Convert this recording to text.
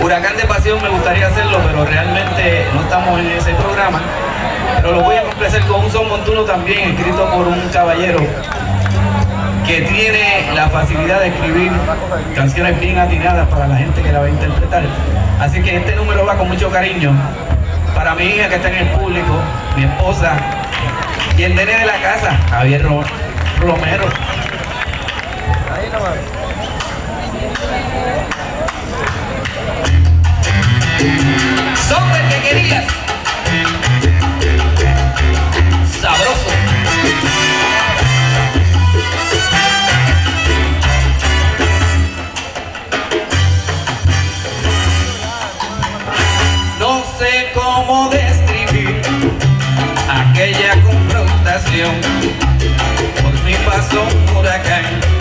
Huracán de Pasión me gustaría hacerlo, pero realmente no estamos en ese programa. Pero lo voy a complacer con un son montuno también, escrito por un caballero que tiene la facilidad de escribir canciones bien atinadas para la gente que la va a interpretar. Así que este número va con mucho cariño para mi hija que está en el público, mi esposa y el nene de la casa, Javier Romero. De que querías. Sabroso. No sé cómo describir aquella confrontación. Por mi pasó un huracán